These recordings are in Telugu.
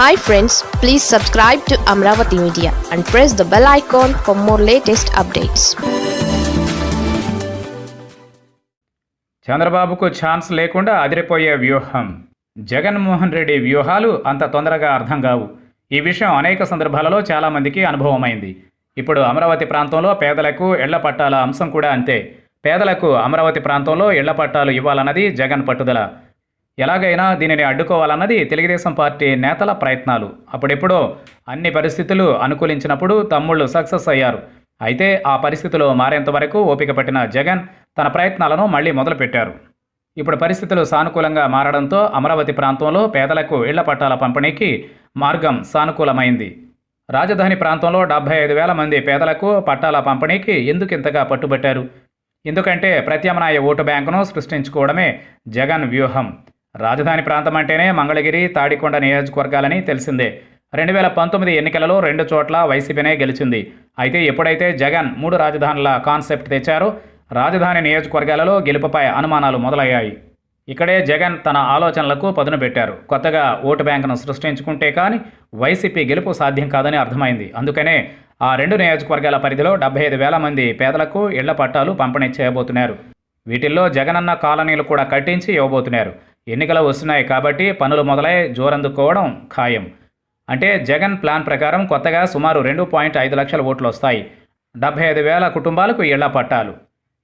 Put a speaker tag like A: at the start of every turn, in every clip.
A: Hi friends please subscribe to Amaravati media and press the bell icon for more latest updates
B: చంద్రబాబుకు ఛాన్స్ లేకుండా అదిరిపోయే వ్యూహం. జగన్మోహన్ రెడ్డి వ్యూహాలు అంత తొందరగా అర్థం కావు. ఈ విషయం అనేక సందర్భాలలో చాలామందికి అనుభవమైంది. ఇప్పుడు అమరావతి ప్రాంతంలో పేదలకు ఇళ్ళ పట్టాల అంశం కూడా అంతే. పేదలకు అమరావతి ప్రాంతంలో ఇళ్ళ పట్టాలు ఇవ్వాలన్నది జగన్ పట్టుదల. ఎలాగైనా దీనిని అడ్డుకోవాలన్నది తెలుగుదేశం పార్టీ నేతల ప్రయత్నాలు. అప్పుడెప్పుడో అన్ని పరిస్థితులు అనుకూలించినప్పుడు తమ్ముళ్ళు సక్సెస్ అయ్యారు. అయితే ఆ పరిస్థితులు మారేంత వరకు ఓపిక పట్టిన జగన్ తన ప్రయత్నాలను మళ్ళీ మొదలుపెట్టారు. ఇప్పుడు పరిస్థితులు సానుకూలంగా మారడంతో అమరావతి ప్రాంతంలో పేదలకు ఇళ్ళ పట్టాల పంపిణీకి మార్గం సానుకూలమైంది. రాజధాని ప్రాంతంలో డెబ్బై ఐదు వేల మంది పేదలకు పట్టాల పంపిణీకి ఎందుకింతగా పట్టుబట్టారు? ఎందుకంటే ప్రత్యామ్నాయ ఓటు బ్యాంకును సృష్టించుకోవడమే జగన్ వ్యూహం. రాజధాని ప్రాంతం అంటేనే మంగళగిరి తాడికొండ నియోజకవర్గాలని తెలిసిందే. రెండు వేల పంతొమ్మిది ఎన్నికలలో రెండు చోట్ల వైసీపీనే గెలిచింది. అయితే ఎప్పుడైతే జగన్ మూడు రాజధానుల కాన్సెప్ట్ తెచ్చారో రాజధాని నియోజకవర్గాలలో గెలుపుపై అనుమానాలు మొదలయ్యాయి. ఇక్కడే జగన్ తన ఆలోచనలకు పదును పెట్టారు. కొత్తగా ఓటు బ్యాంకును సృష్టించుకుంటే కానీ వైసీపీ గెలుపు సాధ్యం కాదని అర్థమైంది. అందుకనే ఆ రెండు నియోజకవర్గాల పరిధిలో డెబ్బై ఐదు వేల మంది పేదలకు ఇళ్ళ పట్టాలు పంపిణీ చేయబోతున్నారు. వీటిల్లో జగనన్న కాలనీలు కూడా కట్టించి ఇవ్వబోతున్నారు. ఎన్నికలు వస్తున్నాయి కాబట్టి పనులు మొదలై జోరందుకోవడం ఖాయం. అంటే జగన్ ప్లాన్ ప్రకారం కొత్తగా సుమారు రెండు పాయింట్ ఐదు లక్షల ఓట్లు వస్తాయి. డెబ్బై ఐదు వేల కుటుంబాలకు ఇళ్ళ పట్టాలు.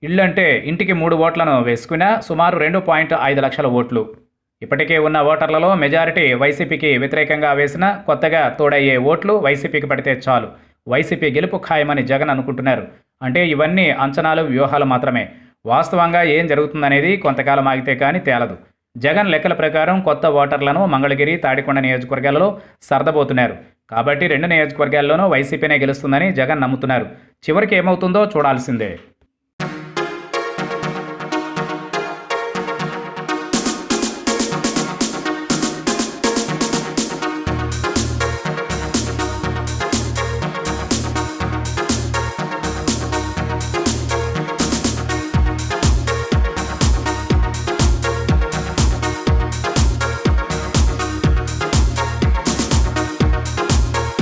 B: ఇళ్ళు అంటే ఇంటికి మూడు ఓట్లను వేసుకున్నా సుమారు రెండు పాయింట్ ఐదు లక్షల ఓట్లు. ఇప్పటికే ఉన్న ఓటర్లలో మెజారిటీ వైసీపీకి వ్యతిరేకంగా వేసిన కొత్తగా తోడయ్యే ఓట్లు వైసీపీకి పడితే చాలు. వైసీపీ గెలుపు ఖాయమని జగన్ అనుకుంటున్నారు. అంటే ఇవన్నీ అంచనాలు వ్యూహాలు మాత్రమే. వాస్తవంగా ఏం జరుగుతుందనేది కొంతకాలం ఆగితే కానీ తేలదు. జగన్ లెక్కల ప్రకారం కొత్త ఓటర్లను మంగళగిరి తాడికొండ నియోజకవర్గాలలో సర్దబోతున్నారు. కాబట్టి రెండు నియోజకవర్గాల్లోనూ వైసీపీనే గెలుస్తుందని జగన్ నమ్ముతున్నారు. చివరికి ఏమవుతుందో చూడాల్సిందే.